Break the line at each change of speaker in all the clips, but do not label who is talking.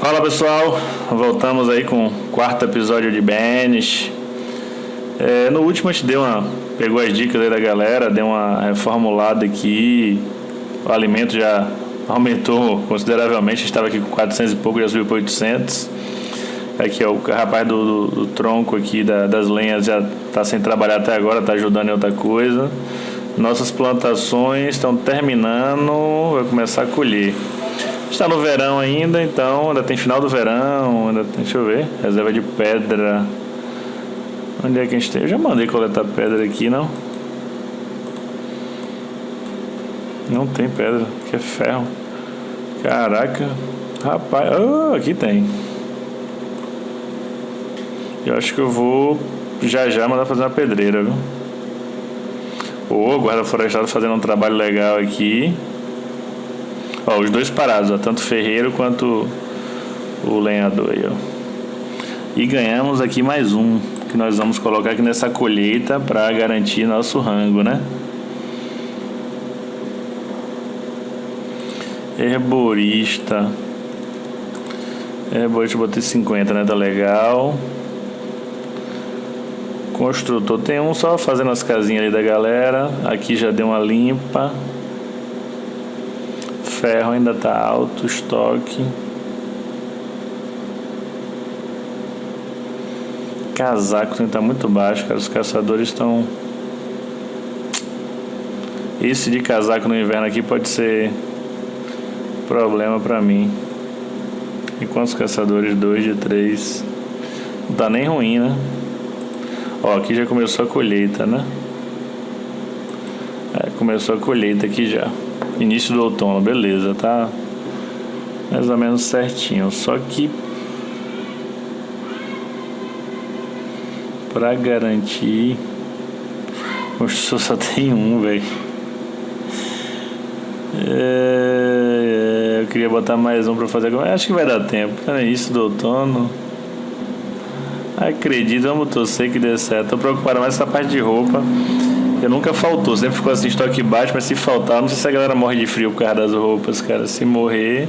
Fala pessoal, voltamos aí com o quarto episódio de Banish. É, no último a gente deu uma, pegou as dicas aí da galera, deu uma reformulada aqui. O alimento já aumentou consideravelmente, estava aqui com 400 e pouco, já subiu para 800. Aqui ó, o rapaz do, do, do tronco aqui da, das lenhas já está sem trabalhar até agora, está ajudando em outra coisa. Nossas plantações estão terminando, vai começar a colher. Está no verão ainda, então ainda tem final do verão, ainda tem, deixa eu ver, reserva de pedra. Onde é que a gente tem? Eu já mandei coletar pedra aqui, não? Não tem pedra, que é ferro. Caraca, rapaz, oh, aqui tem. Eu acho que eu vou já já mandar fazer uma pedreira, viu? Ô, oh, guarda florestal fazendo um trabalho legal aqui. Ó, os dois parados, ó, tanto ferreiro quanto o lenhador aí, ó. E ganhamos aqui mais um, que nós vamos colocar aqui nessa colheita para garantir nosso rango, né? Herborista. Herborista botei 50, né? Tá legal. Construtor tem um só fazendo as casinhas ali da galera. Aqui já deu uma limpa ferro ainda está alto, estoque. Casaco tem que estar tá muito baixo, cara. Os caçadores estão. Esse de casaco no inverno aqui pode ser problema para mim. E quantos caçadores? Dois de três. Não tá nem ruim, né? Ó, aqui já começou a colheita, né? É, começou a colheita aqui já. Início do outono, beleza, tá mais ou menos certinho. Só que para garantir, construção só tem um, velho. É, eu queria botar mais um para fazer. Acho que vai dar tempo. É início do outono. Acredito, vamos torcer que dê certo. Tô preocupado mais com essa parte de roupa. Eu nunca faltou, sempre ficou assim, estoque baixo, mas se faltar, não sei se a galera morre de frio por causa das roupas, cara. Se morrer.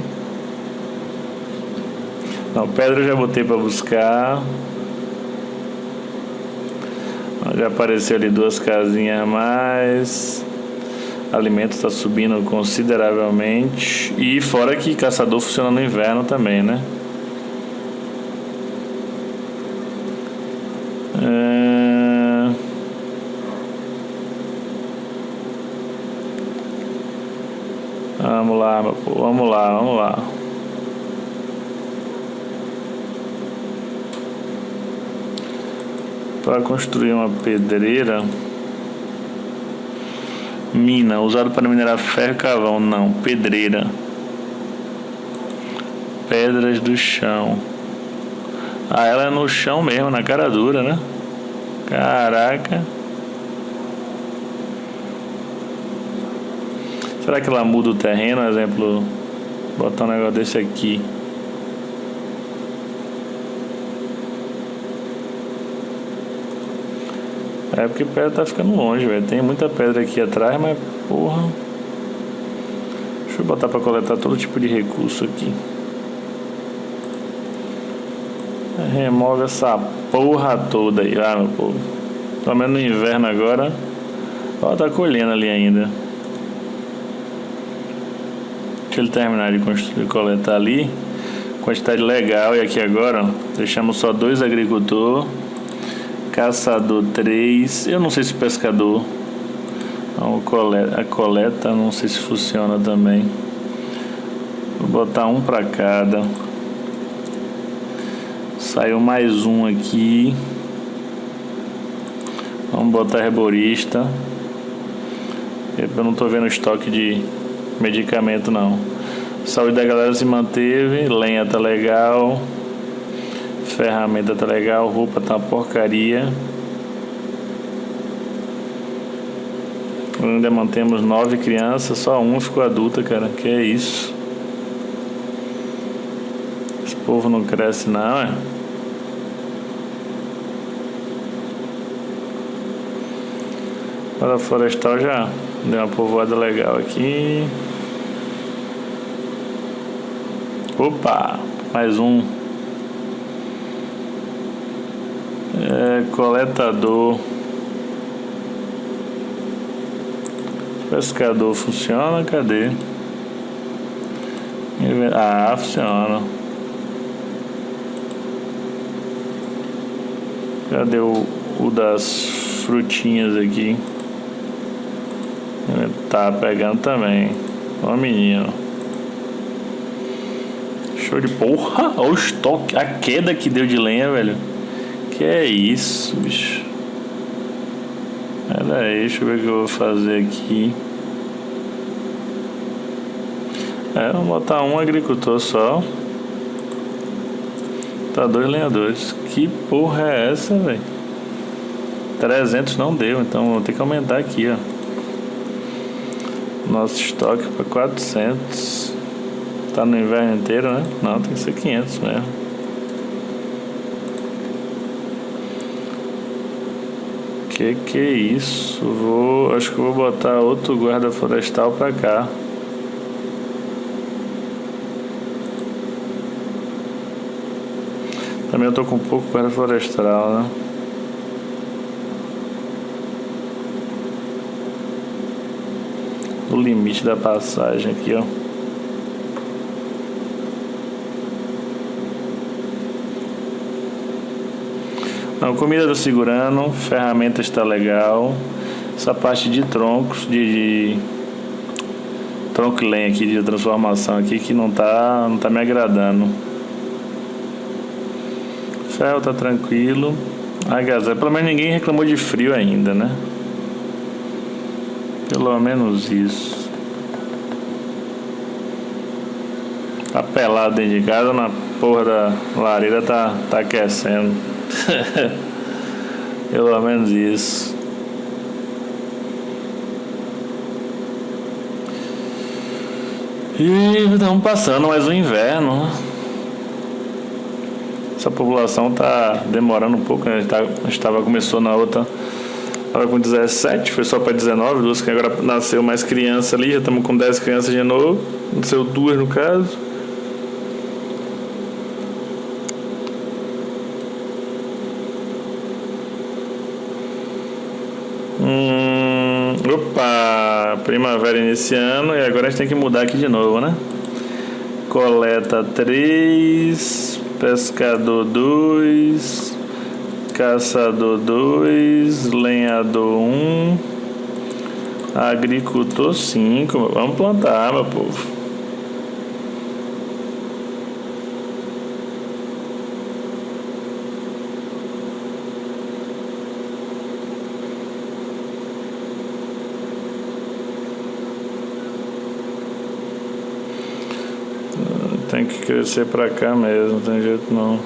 Não, pedra eu já botei pra buscar. Já apareceu ali duas casinhas a mais. Alimento está subindo consideravelmente. E fora que caçador funciona no inverno também, né? Vamos lá, meu povo. Vamos lá, vamos lá. Para construir uma pedreira. Mina, usado para minerar ferro e carvão. Não, pedreira. Pedras do chão. Ah, ela é no chão mesmo, na cara dura, né? Caraca. Será que ela muda o terreno? Exemplo, botar um negócio desse aqui. É porque pedra tá ficando longe, velho. Tem muita pedra aqui atrás, mas porra. Deixa eu botar para coletar todo tipo de recurso aqui. Remove essa porra toda aí, ah, meu povo. Pelo menos no inverno agora. Ó, tá colhendo ali ainda. Deixa ele terminar de construir, coletar ali. Quantidade legal. E aqui agora, ó, deixamos só dois agricultor. Caçador três. Eu não sei se pescador. Então, a coleta, não sei se funciona também. Vou botar um para cada. Saiu mais um aqui. Vamos botar herborista. Eu não estou vendo estoque de medicamento não. Saúde da galera se manteve, lenha tá legal, ferramenta tá legal, roupa tá uma porcaria. Ainda mantemos nove crianças, só um ficou adulta, cara. Que é isso? Esse povo não cresce não, é? Para florestal já deu uma povoada legal aqui. Opa! Mais um. É, coletador. Pescador funciona? Cadê? Ah, funciona. Cadê o, o das frutinhas aqui? Tá pegando também. Ó menino. Show de porra. Olha o estoque. A queda que deu de lenha, velho. Que é isso, bicho. Pera aí, deixa eu ver o que eu vou fazer aqui. É, vou botar um agricultor só. Tá dois lenhadores. Que porra é essa, velho? 300 não deu, então vou ter que aumentar aqui, ó. Nosso estoque para 400. Tá no inverno inteiro, né? Não, tem que ser 500 mesmo. Que que é isso? Vou, acho que vou botar outro guarda florestal para cá. Também eu tô com um pouco guarda florestal, né? no limite da passagem aqui, ó. Não, comida do segurando, ferramenta está legal. Essa parte de troncos, de, de tronco lenha aqui de transformação aqui que não tá, não tá me agradando. Ferro tá tranquilo. Agasalho, pelo menos ninguém reclamou de frio ainda, né? Pelo menos isso. Tá pelado dentro de casa, na porra da lareira tá, tá aquecendo. Pelo menos isso. E estamos passando mais um inverno. Essa população tá demorando um pouco, né? A gente, tá, a gente tava, começou na outra Estava com 17, foi só para 19, duas que agora nasceu mais criança ali, já estamos com 10 crianças de novo. Nasceu duas no caso. Opa, primavera iniciando e agora a gente tem que mudar aqui de novo, né? Coleta 3, pescador 2, caçador 2, lenhador 1, um, agricultor 5. Vamos plantar, meu povo. Tem que crescer pra cá mesmo, não tem jeito não.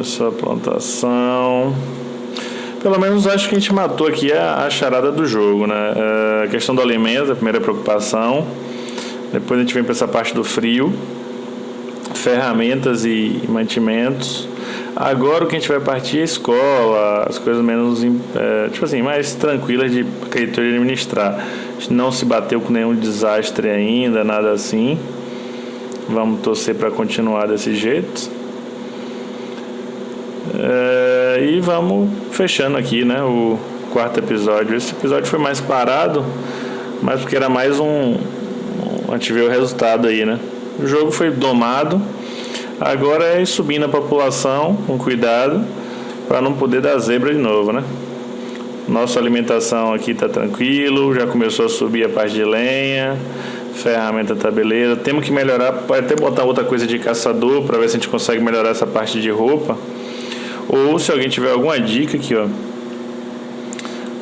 Essa plantação. Pelo menos acho que a gente matou aqui a, a charada do jogo, né? É, a questão do alimento, a primeira preocupação. Depois a gente vem para essa parte do frio. Ferramentas e mantimentos. Agora o que a gente vai partir é escola, as coisas menos, é, tipo assim, mais tranquilas de acreditar de administrar. A gente não se bateu com nenhum desastre ainda, nada assim. Vamos torcer para continuar desse jeito. É, e vamos fechando aqui, né? O quarto episódio. Esse episódio foi mais parado, mas porque era mais um. A gente vê o resultado aí, né? O jogo foi domado. Agora é subir na população com cuidado para não poder dar zebra de novo, né? Nossa alimentação aqui tá tranquilo, já começou a subir a parte de lenha, ferramenta tá beleza. Temos que melhorar, pode até botar outra coisa de caçador para ver se a gente consegue melhorar essa parte de roupa. Ou se alguém tiver alguma dica aqui, ó.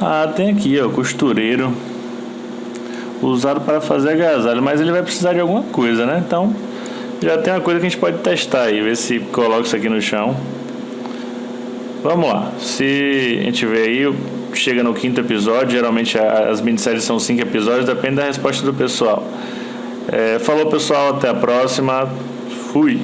Ah, tem aqui, ó, costureiro. Usado para fazer agasalho, mas ele vai precisar de alguma coisa, né? Então, já tem uma coisa que a gente pode testar aí, ver se coloca isso aqui no chão. Vamos lá. Se a gente vê aí, chega no quinto episódio, geralmente as minisséries são cinco episódios, depende da resposta do pessoal. É, falou pessoal, até a próxima. Fui.